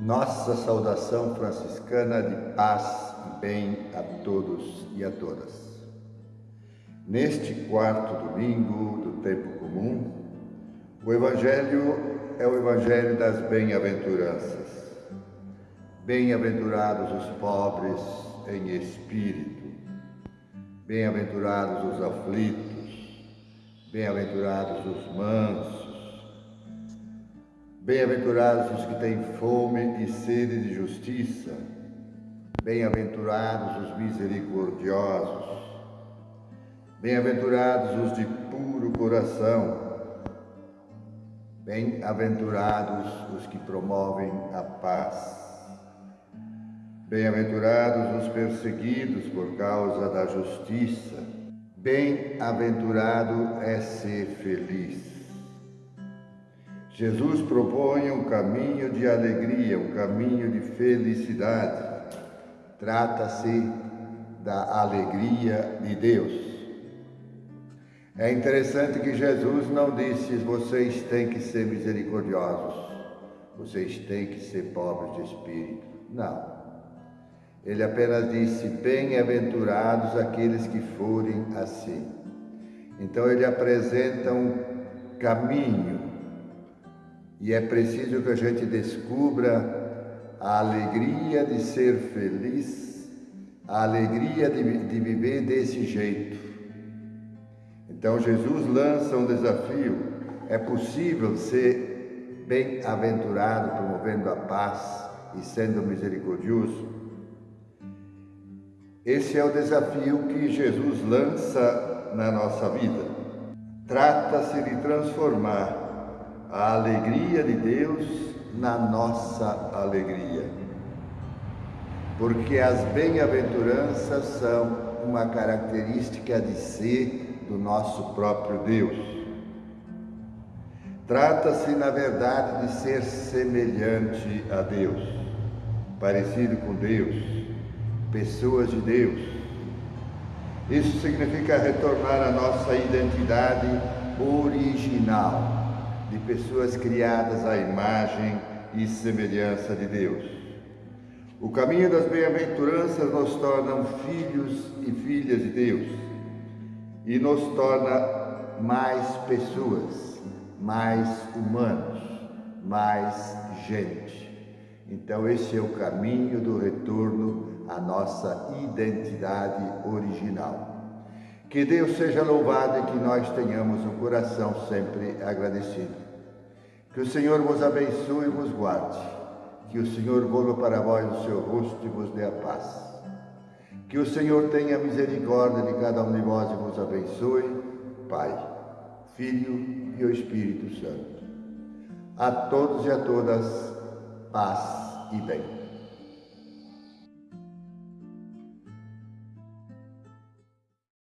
Nossa saudação franciscana de paz e bem a todos e a todas. Neste quarto domingo do tempo comum, o Evangelho é o Evangelho das bem-aventuranças. Bem-aventurados os pobres em espírito, bem-aventurados os aflitos, bem-aventurados os mansos, Bem-aventurados os que têm fome e sede de justiça, bem-aventurados os misericordiosos, bem-aventurados os de puro coração, bem-aventurados os que promovem a paz, bem-aventurados os perseguidos por causa da justiça, bem-aventurado é ser feliz. Jesus propõe um caminho de alegria, um caminho de felicidade. Trata-se da alegria de Deus. É interessante que Jesus não disse: vocês têm que ser misericordiosos, vocês têm que ser pobres de espírito. Não. Ele apenas disse: bem-aventurados aqueles que forem assim. Então ele apresenta um caminho e é preciso que a gente descubra a alegria de ser feliz, a alegria de, de viver desse jeito. Então Jesus lança um desafio: é possível ser bem-aventurado, promovendo a paz e sendo misericordioso? Esse é o desafio que Jesus lança na nossa vida. Trata-se de transformar a alegria de Deus na nossa alegria. Porque as bem-aventuranças são uma característica de ser do nosso próprio Deus. Trata-se, na verdade, de ser semelhante a Deus, parecido com Deus, pessoas de Deus. Isso significa retornar à nossa identidade original de pessoas criadas à imagem e semelhança de Deus. O caminho das bem-aventuranças nos torna filhos e filhas de Deus e nos torna mais pessoas, mais humanos, mais gente. Então, esse é o caminho do retorno à nossa identidade original. Que Deus seja louvado e que nós tenhamos um coração sempre agradecido. Que o Senhor vos abençoe e vos guarde. Que o Senhor volva para vós o seu rosto e vos dê a paz. Que o Senhor tenha misericórdia de cada um de vós e vos abençoe, Pai, Filho e o Espírito Santo. A todos e a todas, paz e bem.